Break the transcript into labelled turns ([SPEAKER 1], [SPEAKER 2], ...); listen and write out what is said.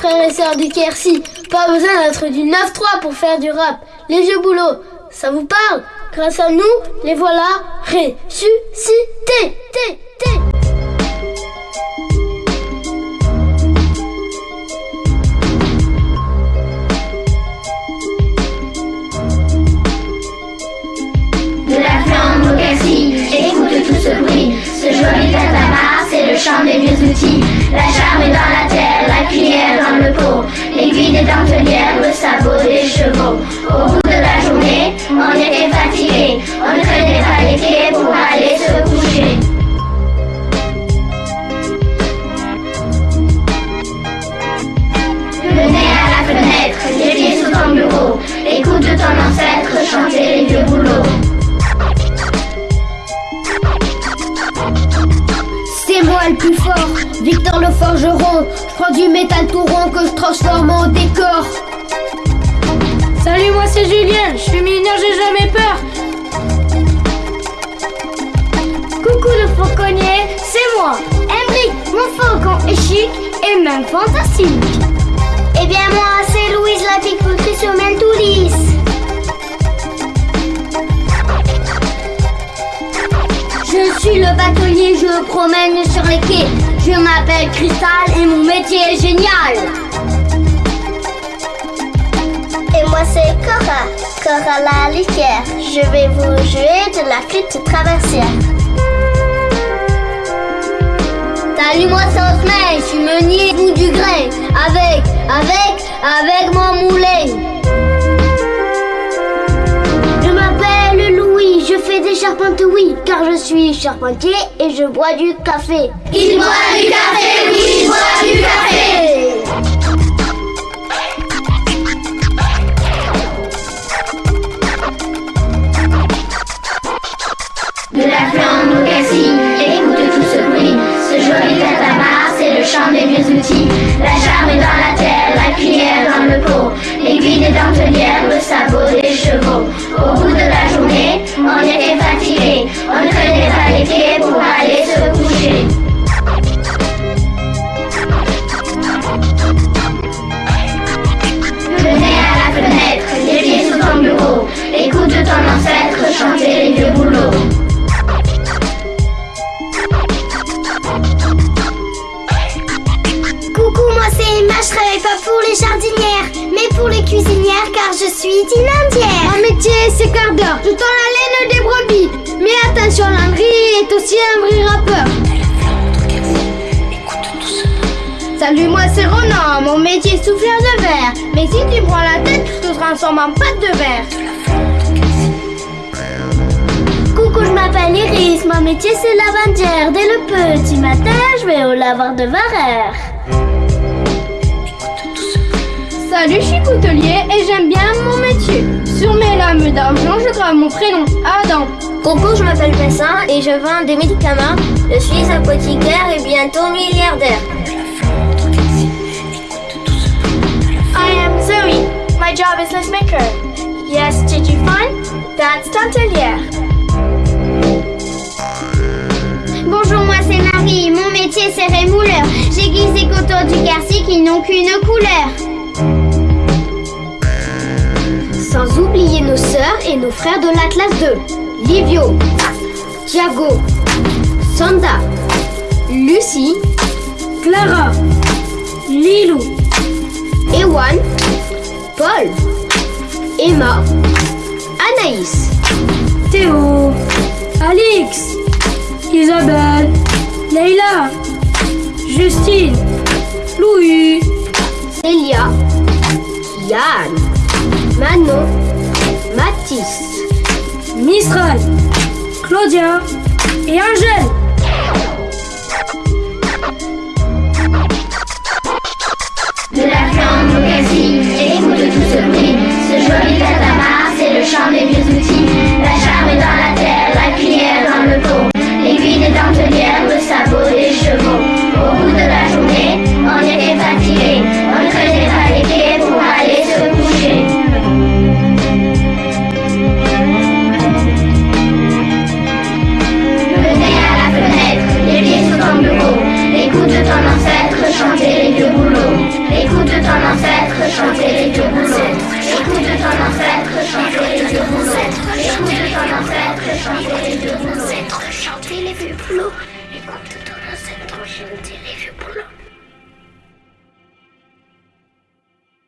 [SPEAKER 1] frères et sœurs du Quercy. Pas besoin d'être du 9-3 pour faire du rap. Les vieux boulots, ça vous parle? Grâce à nous, les voilà ressuscités. Té, té.
[SPEAKER 2] De la flamme au Quercy, écoute tout ce bruit, ce joli tatamar, c'est le chant des vieux outils. La charme est dans la terre, cuillère dans le pot, l'aiguille des dentelières, le sabot des chevaux. Au bout de la journée, on était fatigué, on traînait pas les pieds pour aller se coucher. Le nez à la fenêtre, les pieds sous ton bureau, écoute ton ancêtre chanter les vieux boulots.
[SPEAKER 3] C'est moi le plus fort, Victor le forgeron. Prends du métal tout rond que je transforme en décor.
[SPEAKER 4] Salut, moi c'est Julien, je suis mineur, j'ai jamais peur.
[SPEAKER 3] Coucou le fauconnier, c'est moi. Emmerich, mon faucon est chic et même fantastique. Eh bien moi c'est Louise la piqueterie sur Mentoulis. Je suis le batelier, je promène sur les quais. Je m'appelle Cristal et mon métier est génial. Et moi c'est Cora, Cora la litière. Je vais vous jouer de la flûte traversière. Salut-moi sans semaine, je suis meunier bout du grain. Avec, avec, avec mon moulin. Je fais des charpentes, oui, car je suis charpentier et je bois du café.
[SPEAKER 2] Il boit du café, oui, il boit du café.
[SPEAKER 3] Emma, je travaille pas pour les jardinières, mais pour les cuisinières car je suis dinandière. Mon métier c'est quart d'heure, je tends la laine des brebis. Mais attention, Landry est aussi un vrai rappeur. Salut, moi c'est Ronan, mon métier est souffleur de verre. Mais si tu prends la tête, je te transforme en pâte de verre. Coucou, je m'appelle Iris, mon métier c'est lavandière. Dès le petit matin, je vais au lavoir de Varère.
[SPEAKER 4] Salut, je suis coutelier et j'aime bien mon métier. Sur mes lames d'argent, je grave mon prénom, Adam.
[SPEAKER 3] Coucou, je m'appelle Vincent et je vends des médicaments. Je suis apothicaire et bientôt milliardaire.
[SPEAKER 4] I am Zoe. My job is list maker. Yes, did you find? That's Tantelière.
[SPEAKER 3] Bonjour, moi c'est Marie. Mon métier c'est rémouleur. J'aiguise des coteaux du Quercy qui n'ont qu'une couleur. Sans oublier nos sœurs et nos frères de la classe 2. Livio, Thiago, Sanda, Lucie, Clara, Lilou, Ewan, Paul, Emma, Anaïs,
[SPEAKER 4] Théo, Alix, Isabelle, Leila, Justine, Louis,
[SPEAKER 3] Célia, Yann, Manon, Mathis,
[SPEAKER 4] Mistral, Claudia et Angèle.
[SPEAKER 2] les ancêtres chanter, les ancêtres chanter, les vieux poulots. Écoute tous les ancêtres chanter, les vieux poulots.